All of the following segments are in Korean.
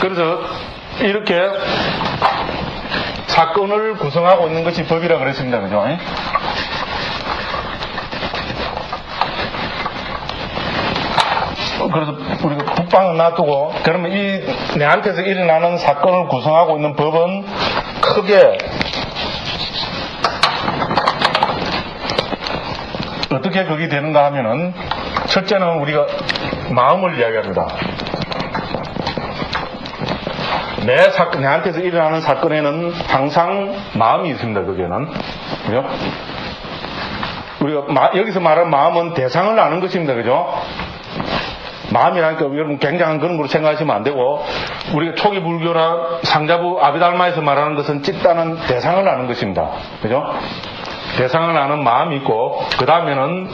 그래서 이렇게 사건을 구성하고 있는 것이 법이라 그랬습니다. 그죠? 그래서 우리가 국방을 놔두고 그러면 이 내한테서 일어나는 사건을 구성하고 있는 법은 크게 어떻게 그게 되는가 하면은 첫째는 우리가 마음을 이야기합니다. 내 사건, 내한테서 일어나는 사건에는 항상 마음이 있습니다, 거기에는. 그죠? 우리가 마- 여기서 말하는 마음은 대상을 아는 것입니다, 그죠? 마음이라니까 여러분 굉장한 그런 걸로 생각하시면 안 되고, 우리가 초기 불교나 상자부 아비달마에서 말하는 것은 찝다는 대상을 아는 것입니다. 그죠? 대상을 아는 마음이 있고, 그 다음에는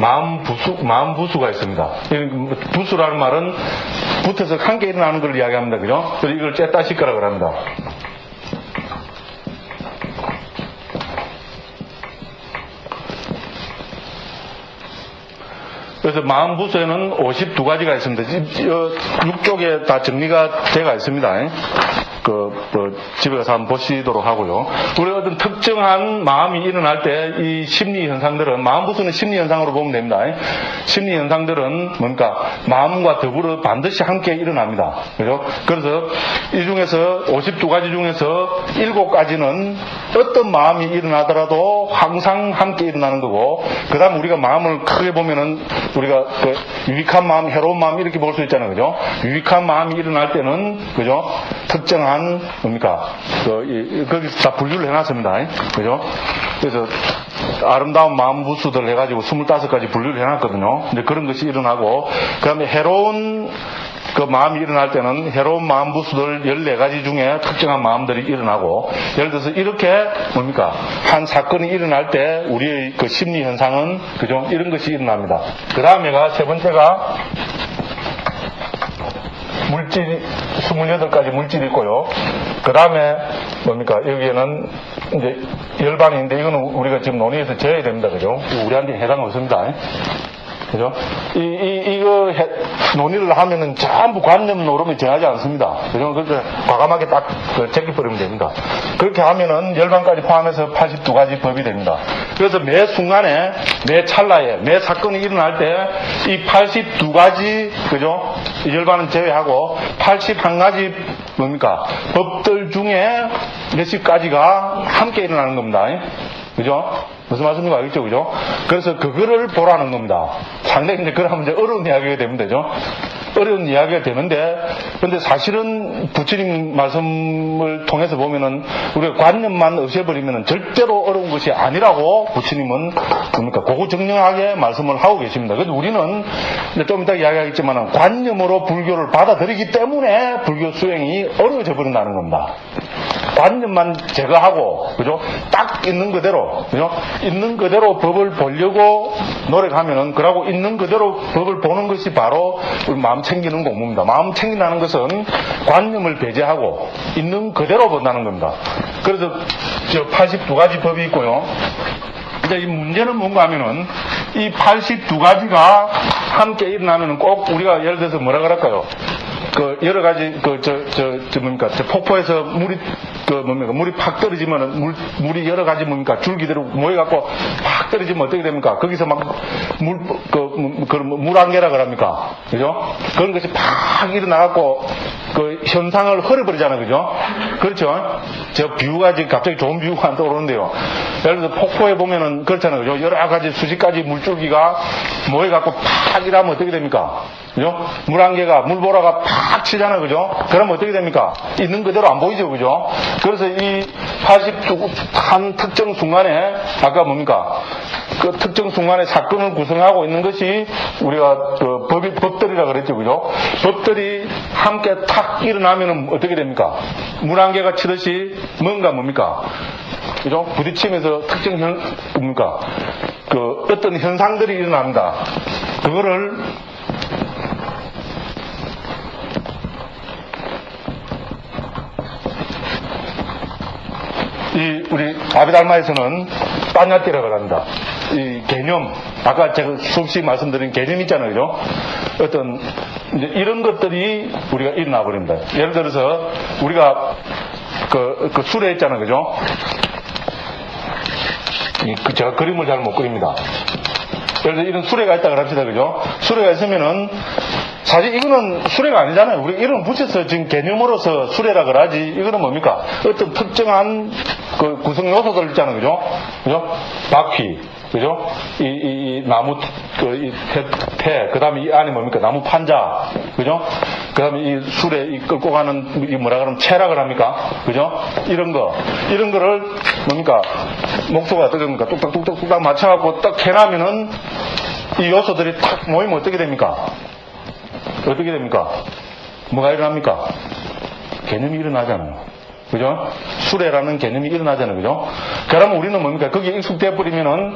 마음 부수, 마음 부수가 있습니다. 이 부수라는 말은 붙어서 함께 일어나는 걸 이야기합니다. 그죠? 그래서 이걸 째따시거라고 합니다. 그래서 마음 부수에는 52가지가 있습니다. 6쪽에 다 정리가 되어 있습니다. 그, 그 집에 가서 한번 보시도록 하고요. 우리 어떤 특정한 마음이 일어날 때 이 심리 현상들은 마음 부수는 심리 현상으로 보면 됩니다. 심리 현상들은 뭔가 마음과 더불어 반드시 함께 일어납니다. 그죠? 그래서 이 중에서 52가지 중에서 7가지는 어떤 마음이 일어나더라도 항상 함께 일어나는 거고 그 다음 우리가 마음을 크게 보면은 우리가 그 유익한 마음, 해로운 마음 이렇게 볼 수 있잖아요. 그죠? 유익한 마음이 일어날 때는 그죠? 특정한 뭡니까? 그, 이, 거기서 다 분류를 해놨습니다. 그죠? 그래서 아름다운 마음 부수들 해가지고 25가지 분류를 해놨거든요. 이제 그런 것이 일어나고 그 다음에 해로운 그 마음이 일어날 때는 해로운 마음 부수들 14가지 중에 특정한 마음들이 일어나고 예를 들어서 이렇게 뭡니까? 한 사건이 일어날 때 우리의 그 심리 현상은 그죠? 이런 것이 일어납니다. 그 다음에가 세 번째가 물질 28가지 물질이 있고요. 그 다음에 뭡니까? 여기에는 이제 열반인데 이거는 우리가 지금 논의해서 재야 됩니다. 그죠? 우리한테 해당 없습니다. 그죠? 이, 이, 이거 해- 논의를 하면은 전부 관념 노름이 정하지 않습니다. 그죠? 그래서 과감하게 딱 그, 제끼버리면 됩니다. 그렇게 하면은 열반까지 포함해서 82가지 법이 됩니다. 그래서 매 순간에, 매 찰나에, 매 사건이 일어날 때 이 82가지, 그죠? 이 열반은 제외하고 81가지 뭡니까? 법들 중에 몇십 가지가 함께 일어나는 겁니다. 그죠? 무슨 말씀인지 알겠죠? 그죠? 그래서 그거를 보라는 겁니다. 상당히 이제 그러면 이제 어려운 이야기가 되면 되죠? 어려운 이야기가 되는데, 근데 사실은 부처님 말씀을 통해서 보면은 우리가 관념만 없애버리면은 절대로 어려운 것이 아니라고 부처님은 뭡니까? 고고정령하게 말씀을 하고 계십니다. 그래서 우리는 좀 이따 이야기하겠지만 관념으로 불교를 받아들이기 때문에 불교 수행이 어려워져 버린다는 겁니다. 관념만 제거하고, 그죠? 딱 있는 그대로, 그죠? 있는 그대로 법을 보려고 노력하면은, 그러고 있는 그대로 법을 보는 것이 바로 우리 마음 챙기는 공부입니다. 마음 챙긴다는 것은 관념을 배제하고 있는 그대로 본다는 겁니다. 그래서 저 82가지 법이 있고요. 이제 이 문제는 뭔가 하면은 이 82가지가 함께 일어나면은 꼭 우리가 예를 들어서 뭐라 그럴까요? 그 여러 가지 그저 뭡니까 저 폭포에서 물이 그 뭡니까 물이 팍 떨어지면은 물 물이 여러 가지 뭡니까 줄기대로 모여갖고 팍 떨어지면 어떻게 됩니까? 거기서 막 물그 그런 물안개라 그럽니까? 그죠? 그런 것이 팍 일어나갖고 그 현상을 흐려버리잖아요, 그죠? 그렇죠? 저 비유가 지금 갑자기 좋은 비유가 안 떠오르는데요. 예를 들어서 폭포에 보면은 그렇잖아요, 그죠? 여러 가지 수십 가지 물줄기가 모여갖고 팍 일하면 어떻게 됩니까? 그죠? 물안개가 물보라가 팍 치잖아요, 그죠? 그러면 어떻게 됩니까? 있는 그대로 안 보이죠, 그죠? 그래서 이 80한 특정 순간에 아까 뭡니까? 그 특정 순간에 사건을 구성하고 있는 것이 우리가 그 법이 법들이라 그랬죠, 그죠? 법들이 함께 탁 일어나면은 어떻게 됩니까? 물안개가 치듯이 뭔가 뭡니까? 그죠? 부딪히면서 특정 현, 뭡니까? 그 어떤 현상들이 일어납니다. 그거를 이 우리 아비달마에서는 빠냐띠라고 합니다. 이 개념, 아까 제가 수없이 말씀드린 개념 있잖아요, 그죠? 어떤 이런 것들이 우리가 일어나 버립니다. 예를 들어서 우리가 그, 그 술에 있잖아요, 그죠? 이, 그 제가 그림을 잘 못 그립니다. 예를 들어 이런 수레가 있다 그럽시다, 그죠? 수레가 있으면은 사실 이거는 수레가 아니잖아요. 우리 이름 붙여서 지금 개념으로서 수레라 그러지. 이거는 뭡니까? 어떤 특정한 그 구성 요소들 있잖아요. 그죠? 그죠? 바퀴. 그죠? 이, 이, 이 나무, 그, 이 태, 태, 그 다음에 이 안에 뭡니까? 나무 판자. 그죠? 그 다음에 이 술에 이 끌고 가는, 이 뭐라 그러면 체락을 합니까? 그죠? 이런 거. 이런 거를 뭡니까? 목소가 어떻게 됩니까? 뚝딱뚝딱뚝딱 맞춰갖고 딱 해놔면은 이 요소들이 탁 모이면 어떻게 됩니까? 어떻게 됩니까? 뭐가 일어납니까? 개념이 일어나잖아요. 그죠? 수레라는 개념이 일어나잖아요. 그죠? 그러면 우리는 뭡니까? 거기에 익숙돼 버리면은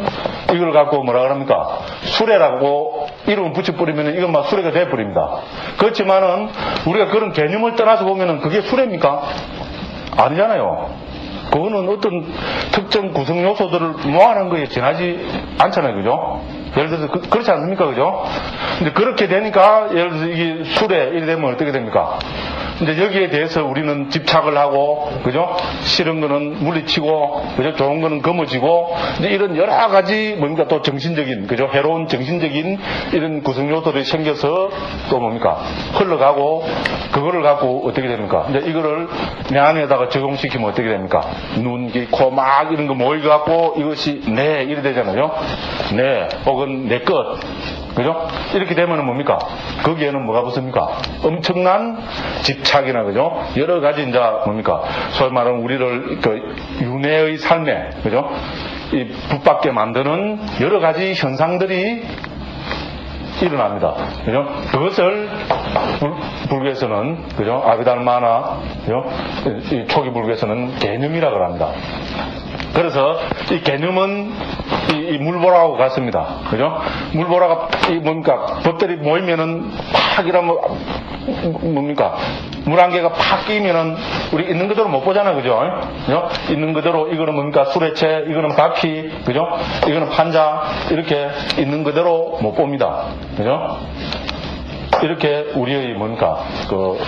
이걸 갖고 뭐라 그럽니까? 수레라고 이름을 붙여버리면은 이건 막 수레가 돼버립니다. 그렇지만은 우리가 그런 개념을 떠나서 보면은 그게 수레입니까? 아니잖아요. 그거는 어떤 특정 구성 요소들을 모아놓은 거에 지나지 않잖아요. 그죠? 예를 들어서 그, 렇지 않습니까? 그죠? 근데 그렇게 되니까 예를 들어서 이게 술에 이래 되면 어떻게 됩니까? 근데 여기에 대해서 우리는 집착을 하고, 그죠? 싫은 거는 물리치고, 그죠? 좋은 거는 거머쥐고, 이런 여러 가지 뭡니까? 또 정신적인, 그죠? 해로운 정신적인 이런 구성 요소들이 생겨서 또 뭡니까? 흘러가고, 그거를 갖고 어떻게 됩니까? 이제 이거를 내 안에다가 적용시키면 어떻게 됩니까? 눈, 코, 막 이런 거 모여갖고 이것이 내, 이래 되잖아요. 내, 혹은 내 것. 그죠? 이렇게 되면은 뭡니까? 거기에는 뭐가 붙습니까? 엄청난 집착이나, 그죠? 여러 가지 이제 뭡니까? 소위 말하는 우리를 그 윤회의 삶에, 그죠? 이 붙박게 만드는 여러 가지 현상들이 일어납니다. 그죠? 그것을 불, 교에서는 그죠? 아비달마나, 그죠? 이 초기 불교에서는 개념이라고 합니다. 그래서 이 개념은 이, 이 물보라하고 같습니다. 그죠? 물보라가 이 뭡니까? 법들이 모이면은 팍 이러면 뭡니까? 물 한 개가 팍 끼면은 우리 있는 그대로 못 보잖아. 그죠? 그죠? 있는 그대로 이거는 뭡니까? 수레체, 이거는 바퀴, 그죠? 이거는 판자, 이렇게 있는 그대로 못 봅니다. 그죠? 이렇게 우리의 뭡니까, 그,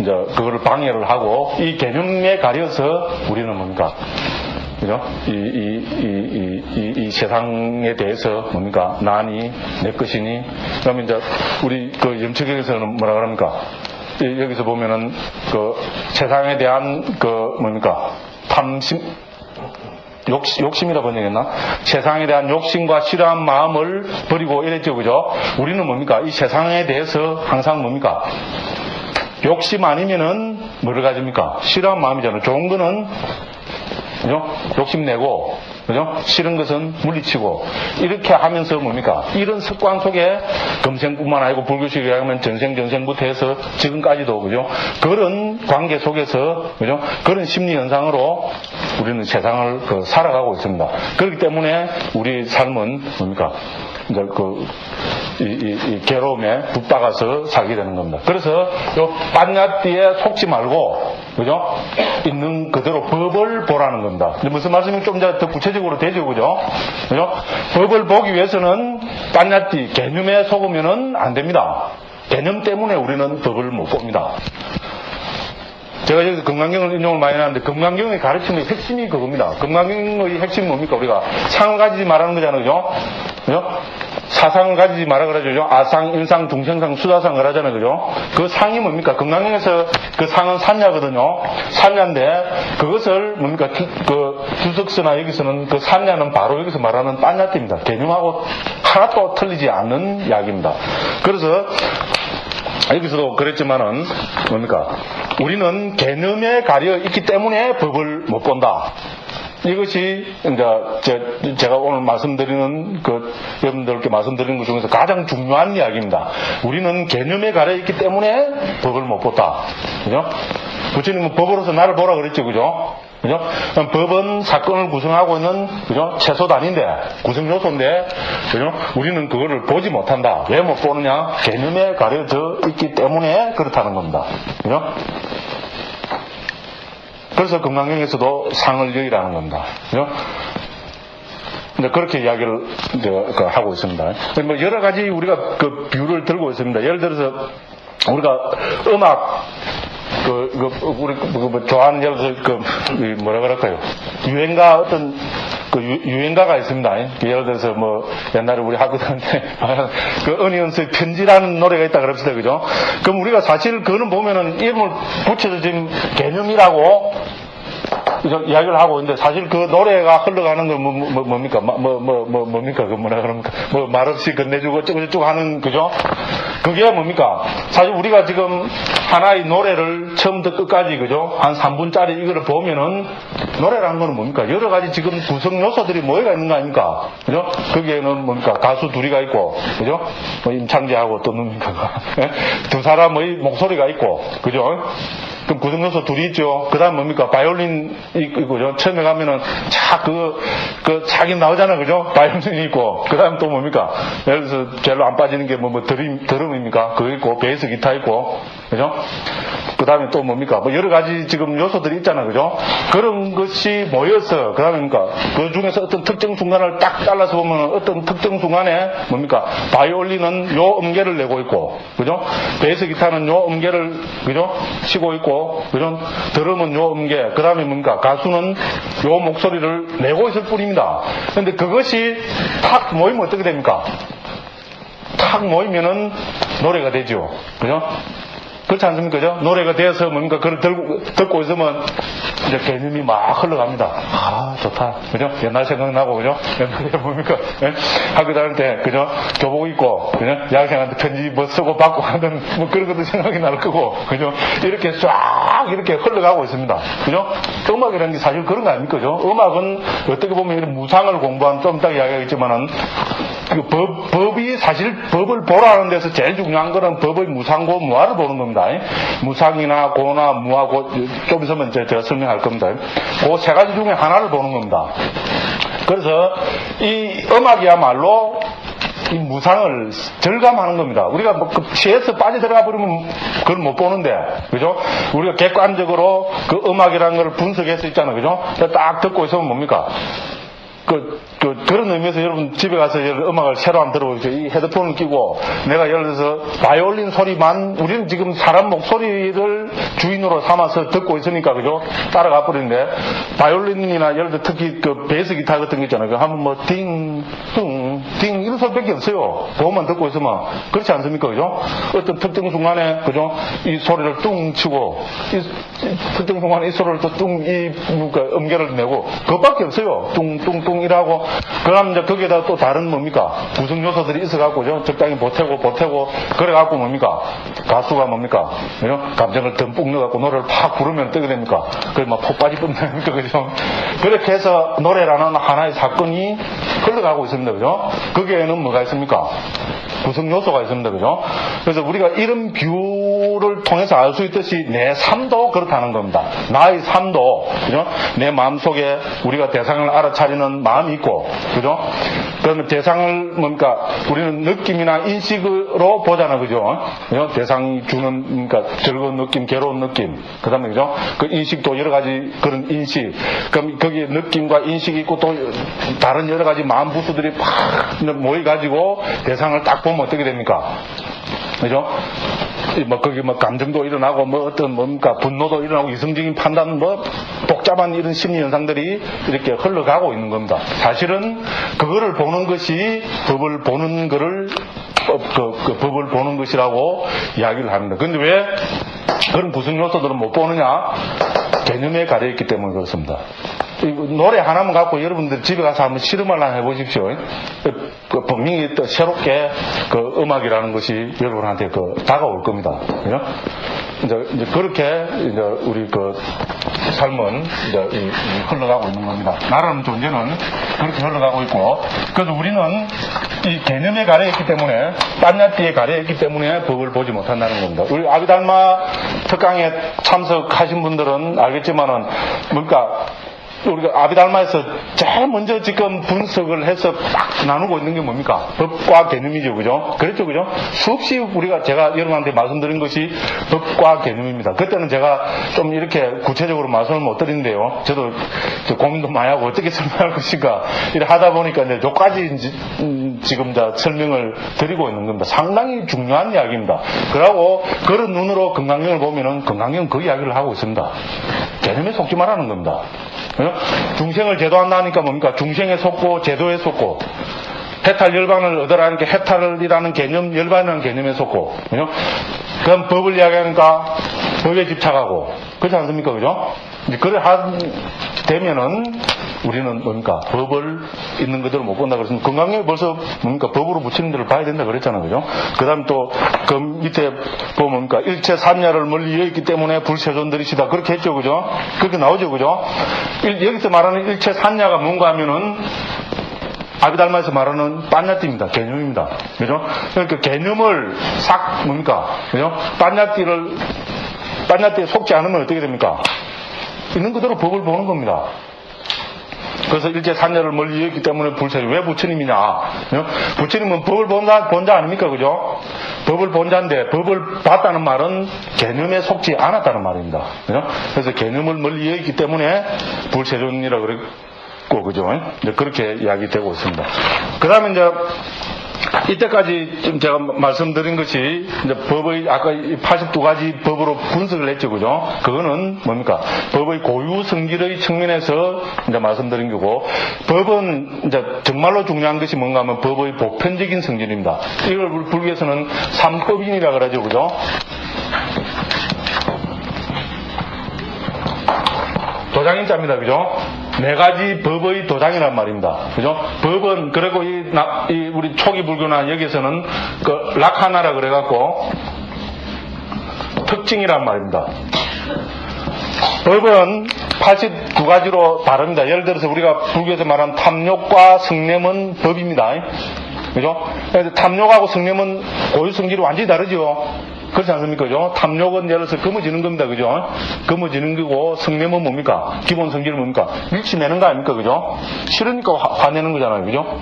이제, 그거를 방해를 하고, 이 개념에 가려서 우리는 뭡니까, 그죠? 이, 이, 이, 이, 이, 세상에 대해서 뭡니까? 나니, 내 것이니. 그러면 이제, 우리 그 염치경에서는 뭐라 그럽니까? 여기서 보면은, 그, 세상에 대한 그, 뭡니까? 탐심, 욕심, 욕심이라 번역했나? 세상에 대한 욕심과 싫어한 마음을 버리고 이랬죠, 그죠? 우리는 뭡니까? 이 세상에 대해서 항상 뭡니까? 욕심 아니면은 뭐를 가집니까? 싫어한 마음이잖아요. 좋은 거는 그죠? 욕심내고, 그죠? 싫은 것은 물리치고, 이렇게 하면서 뭡니까? 이런 습관 속에 금생뿐만 아니고 불교식에 하면 전생, 전생부터 해서 지금까지도, 그죠? 그런 관계 속에서, 그죠? 그런 심리 현상으로 우리는 세상을 그 살아가고 있습니다. 그렇기 때문에 우리 삶은 뭡니까? 이제 그, 이, 이, 이 괴로움에 붙박아서 살게 되는 겁니다. 그래서 요 빤야띠에 속지 말고, 그죠? 있는 그대로 법을 보라는 겁니다. 무슨 말씀이 좀 더 구체적으로 되죠, 그죠? 그죠? 법을 보기 위해서는 빤야띠 개념에 속으면은 안 됩니다. 개념 때문에 우리는 법을 못 봅니다. 제가 여기서 금강경을 인용을 많이 하는데 금강경의 가르침의 핵심이 그겁니다. 금강경의 핵심이 뭡니까? 우리가 상을 가지지 말하는 거잖아요. 그죠? 그죠? 사상을 가지지 말아 그러죠. 아상, 인상, 중생상, 수다상 그러잖아요. 그죠? 그 상이 뭡니까? 금강경에서 그 상은 산야거든요. 산야인데 그것을 뭡니까? 그 주석서나 여기서는 그 산야는 바로 여기서 말하는 딴야띠입니다. 개념하고 하나도 틀리지 않는 이야기입니다. 그래서 여기서도 그랬지만은 뭡니까? 우리는 개념에 가려 있기 때문에 법을 못 본다. 이것이 이제 제가 오늘 말씀드리는 그 여러분들께 말씀드리는 것 중에서 가장 중요한 이야기입니다. 우리는 개념에 가려 있기 때문에 법을 못 본다. 그죠? 부처님은 법으로서 나를 보라 그랬죠. 그죠? 그죠? 법은 사건을 구성하고 있는, 그죠? 채소 단인데, 구성 요소인데, 그죠? 우리는 그거를 보지 못한다. 왜 못 보느냐? 개념에 가려져 있기 때문에 그렇다는 겁니다. 그죠? 그래서 건강경에서도 상을 여의라는 겁니다. 그죠? 이제 그렇게 이야기를 그 하고 있습니다. 뭐 여러 가지 우리가 그 비유를 들고 있습니다. 예를 들어서 우리가 음악 그, 그 우리 그, 뭐 좋아하는 예를 들어서 그이 뭐라 그럴까요? 유행가 어떤 그 유, 행가가 있습니다. 예를 들어서 뭐 옛날에 우리 학교 다닐 때그 어니언스의 편지라는 노래가 있다 그럽시다 그죠? 그럼 우리가 사실 그거는 보면은 이름을 붙여서 지금 개념이라고 이야기를 하고 있는데 사실 그 노래가 흘러가는 건 뭐, 뭐, 뭡니까? 뭐, 뭐, 뭐, 뭡니까? 그 뭐라 그럽니까? 뭐 말 없이 건네주고 어쩌고저쩌고 하는 그죠? 그게 뭡니까? 사실 우리가 지금 하나의 노래를 처음부터 끝까지 그죠? 한 3분짜리 이거를 보면은 노래라는 거는 뭡니까? 여러 가지 지금 구성 요소들이 뭐가 있는 거 아닙니까? 그죠? 거기에는 뭡니까? 가수 둘이가 있고 그죠? 뭐 임창재하고 또 누굽니까? 예? 두 사람의 목소리가 있고 그죠? 그럼 구성 요소 둘이 있죠. 그 다음 뭡니까? 바이올린 있고, 처음에 가면은 자, 그, 그, 자기 나오잖아. 그죠? 바이올린이 있고, 그 다음 또 뭡니까? 예를 들어서 제일 안 빠지는 게 뭐, 뭐, 드림, 드럼입니까? 그거 있고, 베이스 기타 있고, 그죠? 그 다음에 또 뭡니까? 뭐 여러 가지 지금 요소들이 있잖아. 그죠? 그런 것이 모여서, 그 다음에 뭡니까? 그 중에서 어떤 특정 순간을 딱 잘라서 보면 어떤 특정 순간에 뭡니까? 바이올린은 요 음계를 내고 있고, 그죠? 베이스 기타는 요 음계를, 그죠? 치고 있고, 그죠? 드럼은 요 음계, 그 다음에 뭡니까? 가수는 요 목소리를 내고 있을 뿐입니다. 근데 그것이 탁 모이면 어떻게 됩니까? 탁 모이면은 노래가 되죠. 그죠? 그렇지 않습니까? 그죠? 노래가 되어서 뭔가 그걸 들고, 듣고 있으면 이제 개념이 막 흘러갑니다. 아, 좋다. 그죠? 옛날 생각나고, 그죠? 옛날에 뭡니까? 예? 학교 다닐 때, 그죠? 교복 입고, 그죠? 여학생한테 편지 뭐 쓰고 받고 하는 뭐 그런 것도 생각이 날 거고, 그죠? 이렇게 쫙 이렇게 흘러가고 있습니다. 그죠? 음악이라는 게 사실 그런 거 아닙니까? 그죠? 음악은 어떻게 보면 이런 무상을 공부한 좀 이따 이야기하겠지만은 그 법, 법이 사실 법을 보라는 데서 제일 중요한 거는 법의 무상고 무화를 보는 겁니다. 무상이나 고나 무화 고, 좀 있으면 제가 설명할 겁니다. 그 세 가지 중에 하나를 보는 겁니다. 그래서 이 음악이야말로 이 무상을 절감하는 겁니다. 우리가 뭐 그 시에서 빠져 들어가 버리면 그걸 못 보는데, 그죠? 우리가 객관적으로 그 음악이라는 걸 분석할 수 있잖아요. 그죠? 딱 듣고 있으면 뭡니까? 그, 그, 그런 의미에서 여러분 집에 가서 음악을 새로 한 들어보십시오. 이 헤드폰을 끼고 내가 예를 들어서 바이올린 소리만 우리는 지금 사람 목소리를 주인으로 삼아서 듣고 있으니까 그죠? 따라가 버리는데 바이올린이나 예를 들어 특히 그 베이스 기타 같은 거 있잖아요. 그 하면 뭐 띵, 뚱, 띵 이런 소리밖에 없어요. 그것만 듣고 있으면 그렇지 않습니까? 그죠? 어떤 특정 순간에 그죠? 이 소리를 뚱 치고 이, 이 특정 순간에 이 소리를 또 뚱 이 그러니까 음계를 내고 그것밖에 없어요. 뚱, 뚱, 뚱 활동이라고 그럼 이제 거기에다 또 다른 뭡니까 구성 요소들이 있어갖고 적당히 보태고 보태고 그래갖고 뭡니까 가수가 뭡니까 그죠? 감정을 듬뿍 넣어갖고 노래를 팍 부르면 어떻게 됩니까 그래 막폭 빠질 뻔합니까 그죠 그렇게 해서 노래라는 하나의 사건이 흘러가고 있습니다 그죠 거 기에는 뭐가 있습니까? 구성 요소가 있습니다. 그죠? 그래서 우리가 이런 비유를 통해서 알 수 있듯이 내 삶도 그렇다는 겁니다 나의 삶도 그죠 내 마음속에 우리가 대상을 알아차리는 마음이 있고, 그죠? 그러면 대상을 뭡니까? 우리는 느낌이나 인식으로 보잖아, 그죠? 그죠? 대상이 주는, 그러니까 즐거운 느낌, 괴로운 느낌. 그 다음에, 그죠? 그 인식도 여러 가지 그런 인식. 그럼 거기에 느낌과 인식이 있고 또 다른 여러 가지 마음 부수들이 팍 모여가지고 대상을 딱 보면 어떻게 됩니까? 그죠? 뭐, 거기 뭐, 감정도 일어나고, 뭐, 어떤 뭡니까, 분노도 일어나고, 이성적인 판단, 뭐, 복잡한 이런 심리 현상들이 이렇게 흘러가고 있는 겁니다. 사실은, 그거를 보는 것이 법을 보는 거를, 그, 그 법을 보는 것이라고 이야기를 합니다. 근데 왜 그런 구성 요소들은 못 보느냐? 개념에 가려 있기 때문에 그렇습니다. 노래 하나만 갖고 여러분들 집에 가서 한번 실험을 한번 해보십시오. 그 분명히 또 새롭게 그 음악이라는 것이 여러분한테 그 다가올 겁니다. 그죠? 이제, 이제 그렇게 이제 우리 그 삶은 이제 이, 이 흘러가고 있는 겁니다. 나라는 존재는 그렇게 흘러가고 있고, 그래서 우리는 이 개념에 가려 있기 때문에, 딴야띠에 가려 있기 때문에 법을 보지 못한다는 겁니다. 우리 아비달마 특강에 참석하신 분들은 알겠지만은, 뭔가 우리가 아비달마에서 제일 먼저 지금 분석을 해서 딱 나누고 있는 게 뭡니까? 법과 개념이죠, 그죠? 그랬죠, 그죠? 수없이 우리가 제가 여러분한테 말씀드린 것이 법과 개념입니다. 그때는 제가 좀 이렇게 구체적으로 말씀을 못 드리는데요. 저도 저 고민도 많이 하고 어떻게 설명할 것인가 이래 하다 보니까 이제 이제, 음, 지금 다 설명을 드리고 있는 겁니다. 상당히 중요한 이야기입니다. 그러고 그런 눈으로 건강경을 보면은 건강경은 그 이야기를 하고 있습니다. 개념에 속지 말라는 겁니다. 어? 중생을 제도한다니까 뭡니까? 중생에 속고 제도에 속고 해탈 열반을 얻으라는 게 해탈이라는 개념, 열반이라는 개념에 속고, 그죠? 그럼 법을 이야기하니까 법에 집착하고, 그렇지 않습니까? 그죠? 그래 하, 되면은 우리는 뭡니까? 법을 있는 그대로 못 본다 그랬으면 건강에 벌써 뭡니까? 법으로 붙이는 데를 봐야 된다 그랬잖아요. 그죠? 그 다음 또, 그 밑에 보면 뭡니까? 일체 삼야를 멀리 여있기 때문에 불세존들이시다. 그렇게 했죠. 그죠? 그렇게 나오죠. 그죠? 일- 여기서 말하는 일체 삼야가 뭔가 하면은 아비달마에서 말하는 빤야띠입니다. 개념입니다. 그죠? 그러니까 개념을 싹 뭡니까? 그죠? 빤야띠를 빤야띠에 속지 않으면 어떻게 됩니까? 있는 그대로 법을 보는 겁니다. 그래서 일제 산녀를 멀리 여겼기 때문에 불세를 왜 부처님이냐? 부처님은 법을 본자, 본자 아닙니까? 그죠? 법을 본자인데 법을 봤다는 말은 개념에 속지 않았다는 말입니다. 그래서 개념을 멀리 여겼기 때문에 불세존이라 그 랬고, 그죠? 이제 그렇게 이야기 되고 있습니다. 그 다음에 이제 이때까지 지금 제가 말씀드린 것이 이제 법의 아까 82가지 법으로 분석을 했죠, 그죠? 그거는 뭡니까? 법의 고유 성질의 측면에서 이제 말씀드린 거고, 법은 이제 정말로 중요한 것이 뭔가 하면 법의 보편적인 성질입니다. 이걸 불교에서는 삼법인이라 그러죠, 그죠? 도장인 자입니다. 그죠? 네 가지 법의 도장이란 말입니다. 그죠? 법은, 그리고 이, 나- 이 우리 초기 불교나 여기서는 그 락하나라 그래갖고 특징이란 말입니다. 법은 82가지로 다릅니다. 예를 들어서 우리가 불교에서 말하는 탐욕과 성냄은 법입니다. 그죠? 탐욕하고 성냄은 고유 성질이 완전히 다르죠. 그렇지 않습니까? 그죠? 탐욕은 예를 들어서 검어지는 겁니다. 그죠? 검어지는 거고 성냄은 뭡니까? 기본 성질은 뭡니까? 밀치내는 거 아닙니까? 그죠? 싫으니까 화, 화내는 거잖아요. 그죠?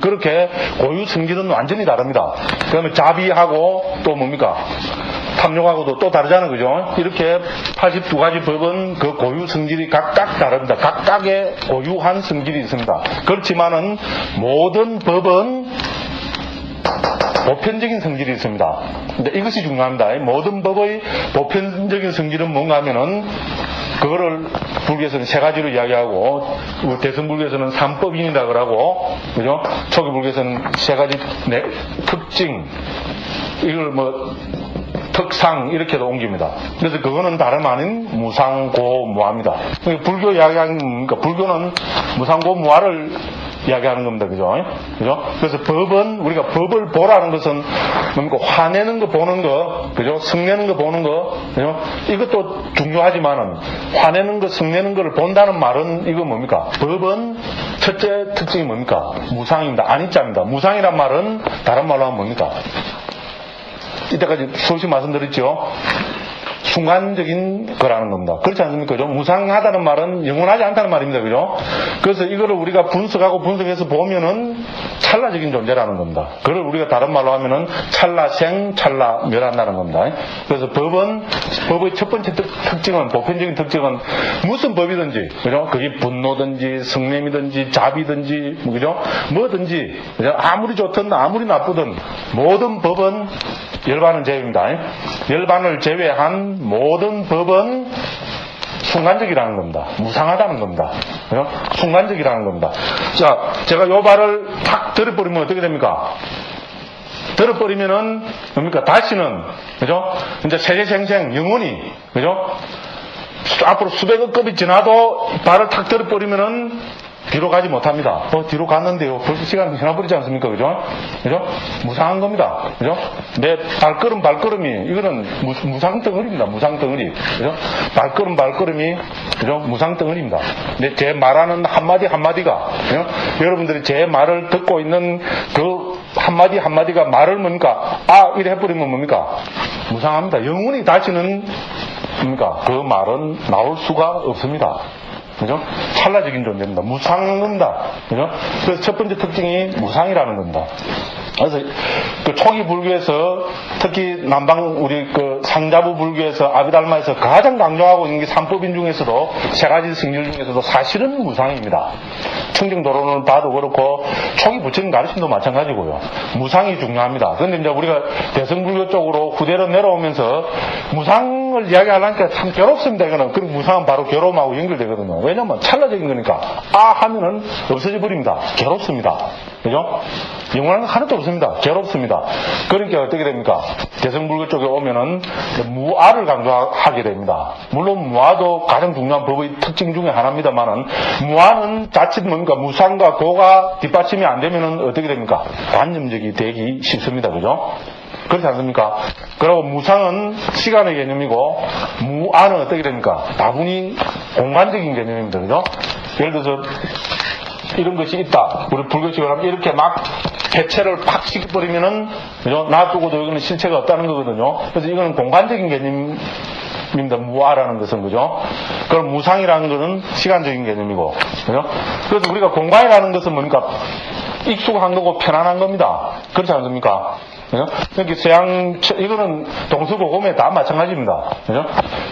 그렇게 고유 성질은 완전히 다릅니다. 그다음에 자비하고 또 뭡니까? 탐욕하고도 또 다르잖아요. 그죠? 이렇게 82가지 법은 그 고유 성질이 각각 다릅니다. 각각의 고유한 성질이 있습니다. 그렇지만은 모든 법은 보편적인 성질이 있습니다. 근데 이것이 중요합니다. 모든 법의 보편적인 성질은 뭔가 하면은 그거를 불교에서는 세 가지로 이야기하고 우리 대승 불교에서는 삼법인이라 그러고 그죠? 초기 불교에서는 세 가지 네, 특징 이걸 뭐 특상 이렇게도 옮깁니다. 그래서 그거는 다름 아닌 무상고무화입니다. 그러니까 불교 이야기하는 그러니까 불교는 무상고무화를 이야기하는 겁니다. 그죠? 그죠? 그래서 법은 우리가 법을 보라는 것은 뭡니까? 화내는 거 보는 거, 그죠? 성내는 거 보는 거, 그죠? 이것도 중요하지만은 화내는 거, 성내는 거를 본다는 말은 이거 뭡니까? 법은 첫째 특징이 뭡니까? 무상입니다. 아니자입니다. 무상이란 말은 다른 말로 하면 뭡니까? 이때까지 수없이 말씀드렸죠. 순간적인 거라는 겁니다. 그렇지 않습니까? 그죠? 무상하다는 말은 영원하지 않다는 말입니다. 그죠? 그래서 이거를 우리가 분석하고 분석해서 보면은 찰나적인 존재라는 겁니다. 그걸 우리가 다른 말로 하면은 찰나생, 찰나멸한다는 겁니다. 그래서 법은, 법의 첫 번째 특, 특징은, 보편적인 특징은 무슨 법이든지, 그죠? 그게 분노든지, 성냄이든지, 자비든지, 뭐, 그죠? 뭐든지, 그죠? 아무리 좋든 아무리 나쁘든 모든 법은 열반은 제외입니다. 열반을 제외한 모든 법은 순간적이라는 겁니다. 무상하다는 겁니다. 순간적이라는 겁니다. 자, 제가 요 발을 탁 들어버리면 어떻게 됩니까? 들어버리면은, 뭡니까? 다시는, 그죠? 이제 세계생생, 영원히, 그죠? 수- 앞으로 수백억 급이 지나도 발을 탁 들어버리면은 뒤로 가지 못합니다. 어, 뒤로 갔는데요. 벌써 시간이 지나버리지 않습니까? 그죠? 그죠? 무상한 겁니다. 그죠? 내 발걸음, 발걸음이, 이거는 무, 무상 덩어리입니다. 무상 덩어리. 그죠? 발걸음, 발걸음이, 그죠? 무상 덩어리입니다. 근데 제 말하는 한마디 한마디가, 그죠? 여러분들이 제 말을 듣고 있는 그 한마디 한마디가 말을 뭡니까? 아, 이래 해버리면 뭡니까? 무상합니다. 영원히 다시는, 뭡니까? 그 말은 나올 수가 없습니다. 그죠? 찰나적인 존재입니다. 무상은 겁니다. 그죠? 그래서 첫 번째 특징이 무상이라는 겁니다. 그래서 그 초기 불교에서 특히 남방 우리 그 상자부 불교에서 아비달마에서 가장 강조하고 있는 게 삼법인 중에서도 세 가지 승질 중에서도 사실은 무상입니다. 청정도로는 봐도 그렇고 초기 부처님 가르침도 마찬가지고요. 무상이 중요합니다. 그런데 이제 우리가 대성불교 쪽으로 후대로 내려오면서 무상 을 이야기하려니까 참 괴롭습니다. 이거는. 그리고 무상은 바로 괴로움하고 연결되거든요. 왜냐면 찰나적인 거니까 아 하면은 없어져 버립니다. 괴롭습니다. 그죠? 영원한 건 하나도 없습니다. 괴롭습니다. 그러니까 어떻게 됩니까? 대성불교 쪽에 오면은 무아를 강조하게 됩니다. 물론 무아도 가장 중요한 법의 특징 중에 하나입니다만은 무아는 자칫 뭔가 무상과 고가 뒷받침이 안 되면은 어떻게 됩니까? 관념적이 되기 쉽습니다. 그죠? 그렇지 않습니까? 그리고 무상은 시간의 개념이고 무아는 어떻게 됩니까? 다분히 공간적인 개념입니다. 그죠? 예를 들어서 이런 것이 있다. 우리 불교식으로 하면 이렇게 막 해체를 팍 시켜버리면은, 그죠? 놔두고도 이거는 실체가 없다는 거거든요. 그래서 이거는 공간적인 개념 입니다. 무아라는 것은, 그죠? 그럼 무상이라는 것은 시간적인 개념이고, 그죠? 그래서 우리가 공간이라는 것은 뭡니까? 익숙한 거고 편안한 겁니다. 그렇지 않습니까? 그죠? 여기 서양, 철- 이거는 동서고금에 다 마찬가지입니다. 그죠?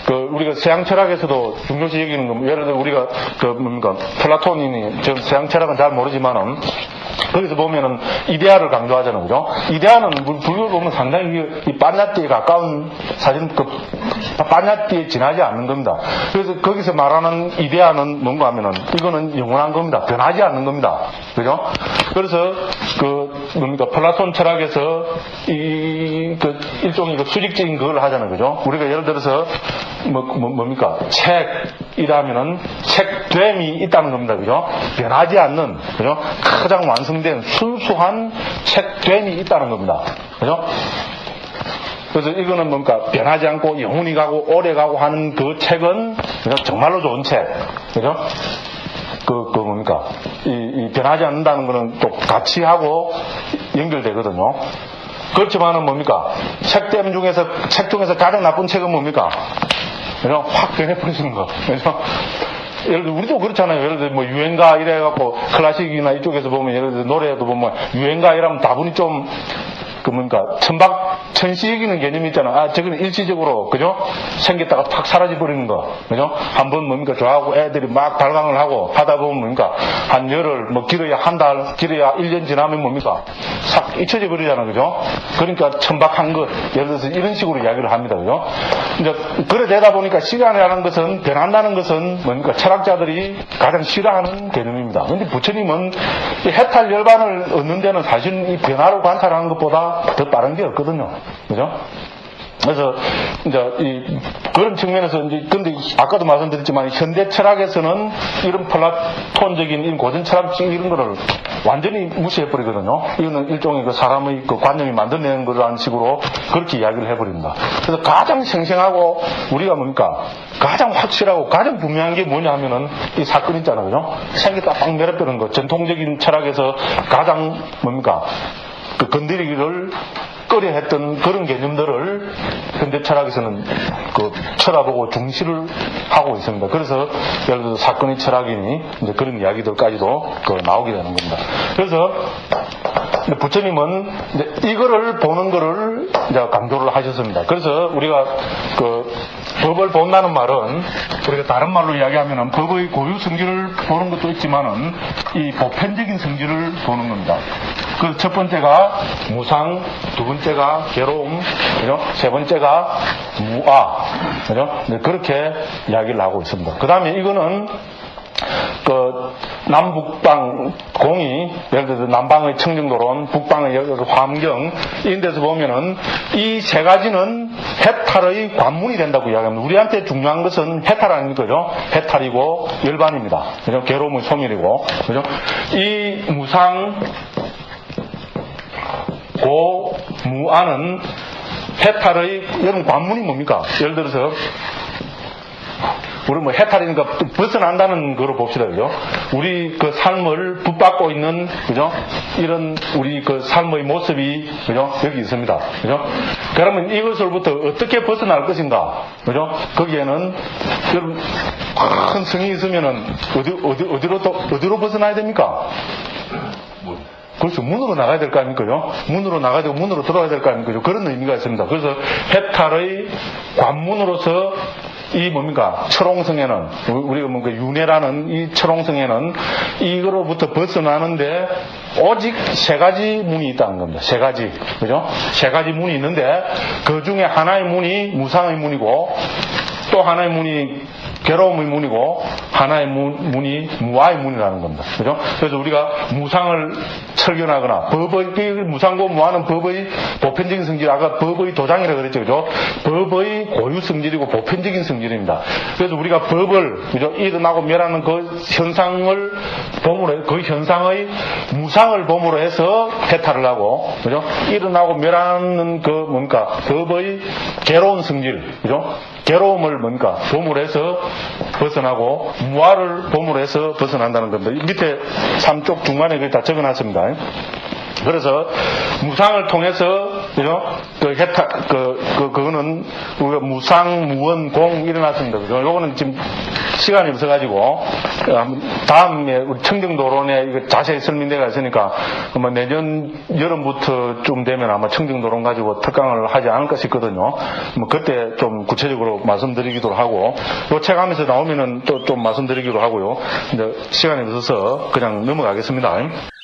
그, 우리가 서양 철학에서도 중요시 여기는 거, 예를 들어 우리가, 그, 뭡니까, 플라톤이니, 저 서양 철학은 잘 모르지만은, 거기서 보면은 이데아를 강조하잖아요. 그죠? 이데아는 불- 불교를 보면 상당히 이- 이 빠냐띠에 가까운 사실 그 빠냐띠에 지나지 않는 겁니다. 그래서 거기서 말하는 이데아는 뭔가 하면은 이거는 영원한 겁니다. 변하지 않는 겁니다. 그죠? 그래서 그 뭡니까 플라톤 철학에서 이 그 일종의 그 수직적인 그걸 하잖아요. 그죠? 우리가 예를 들어서 뭐, 뭐 뭡니까 책이라면은 책됨이 있다는 겁니다. 그죠? 변하지 않는 그죠? 가장 완성된 순수한 책됨이 있다는 겁니다. 그죠? 그래서 이거는 뭔가 변하지 않고 영원히 가고 오래 가고 하는 그 책은 정말로 좋은 책. 그죠? 그, 그 뭡니까? 이, 이 변하지 않는다는 거는 또 가치하고 연결되거든요. 그렇지만은 뭡니까? 책됨 중에서, 책 중에서 가장 나쁜 책은 뭡니까? 그냥 확 변해버리는 거. 그래서 예를 들어 우리도 그렇잖아요. 예를 들어 뭐 유행가 이래갖고 클래식이나 이쪽에서 보면 예를 들어 노래도 보면 유행가 이러면 다분히 좀 그 뭔가 천박 천시이기는 개념이 있잖아. 아 저거는 일시적으로 그죠? 생겼다가 팍 사라져 버리는 거 그죠? 한 번 뭡니까 좋아하고 애들이 막 발광을 하고 하다 보면 뭡니까 한 열흘 뭐 길어야 한 달 길어야 1년 지나면 뭡니까 싹 잊혀져 버리잖아 그죠? 그러니까 천박한 것 예를 들어서 이런 식으로 이야기를 합니다 그죠? 이제 그래 되다 보니까 시간이라는 것은 변한다는 것은 뭡니까 철학자들이 가장 싫어하는 개념입니다. 근데 부처님은 이 해탈 열반을 얻는 데는 사실 이 변화를 관찰하는 것보다 더 빠른 게 없거든요. 그죠? 그래서 이제 이 그런 측면에서 이제 근데 아까도 말씀드렸지만 현대 철학에서는 이런 플라톤적인 이런 고전 철학적 이런 거를 완전히 무시해 버리거든요. 이거는 일종의 그 사람의 그 관념이 만들어내는 거라는 식으로 그렇게 이야기를 해버립니다. 그래서 가장 생생하고 우리가 뭡니까 가장 확실하고 가장 분명한 게 뭐냐 하면은 이 사건 있잖아요? 생겼다 빡 내려버리는 거. 전통적인 철학에서 가장 뭡니까 그 건드리기를 꺼려 했던 그런 개념들을 현대 철학에서는 그 철학보고 중시를 하고 있습니다. 그래서 예를 들어서 사건의 철학이니 이제 그런 이야기들까지도 그 나오게 되는 겁니다. 그래서 부처님은 이거를 보는 거를 강조를 하셨습니다. 그래서 우리가 그 법을 본다는 말은 우리가 다른 말로 이야기하면은 법의 고유 성질을 보는 것도 있지만은 이 보편적인 성질을 보는 겁니다. 그 첫 번째가 무상, 두 번째가 괴로움, 그죠? 세 번째가 무아, 그죠? 네, 그렇게 이야기를 하고 있습니다. 그 다음에 이거는 그 남북방 공이 예를 들어서 남방의 청정도론, 북방의 환경 이런 데서 보면은 이 세 가지는 해탈의 관문이 된다고 이야기합니다. 우리한테 중요한 것은 해탈하는 거죠. 해탈이고 열반입니다. 그죠? 괴로움의 소멸이고 그죠? 이 무상 고 무아는 해탈의 여러분 관문이 뭡니까? 예를 들어서 우리 뭐 해탈이니까 또 벗어난다는 거로 봅시다, 그죠? 우리 그 삶을 붙잡고 있는, 그죠? 이런 우리 그 삶의 모습이, 그죠? 여기 있습니다, 그죠? 그러면 이것으로부터 어떻게 벗어날 것인가, 그죠? 거기에는 여러분 큰 성이 있으면은 어디 어디 어디로 또 어디로 벗어나야 됩니까? 그렇죠. 문으로 나가야 될 거 아닙니까요? 문으로 나가야 되고 문으로 들어가야 될 거 아닙니까요? 그런 의미가 있습니다. 그래서 해탈의 관문으로서 이 뭡니까? 철옹성에는, 우리가 뭔가 윤회라는 이 철옹성에는 이거로부터 벗어나는데 오직 세 가지 문이 있다는 겁니다. 세 가지. 그죠? 세 가지 문이 있는데 그 중에 하나의 문이 무상의 문이고 또 하나의 문이 괴로움의 문이고 하나의 문, 문이 무아의 문이라는 겁니다. 그죠? 그래서 우리가 무상을 철견하거나 법의 이 무상고 무아는 법의 보편적인 성질 아까 법의 도장이라고 그랬죠. 그죠? 법의 고유 성질이고 보편적인 성질입니다. 그래서 우리가 법을 그죠? 일어나고 멸하는 그 현상을 봄으로 그 현상의 무상을 봄으로 해서 해탈을 하고 그죠? 일어나고 멸하는 그 뭡니까? 법의 괴로운 성질 그죠? 괴로움을 뭔가 해서 벗어나고 봄으로 해서 벗어난다는 겁니다. 이 밑에 삼쪽 중간에 그다 적어놨습니다. 그래서 무상을 통해서 그죠? 그 해탈 그, 그 그거는 우리가 무상 무원 공 일어났습니다. 그죠? 요거는 지금 시간이 없어가지고 한번 다음에 우리 청정도론에 이거 자세히 설명대가 있으니까 아마 내년 여름부터 좀 되면 아마 청정도론 가지고 특강을 하지 않을까 싶거든요. 뭐 그때 좀 구체적으로 말씀드리기도 하고 요 책 하면서 나오면은 또 좀 말씀드리기로 하고요. 근데 시간이 없어서 그냥 넘어가겠습니다.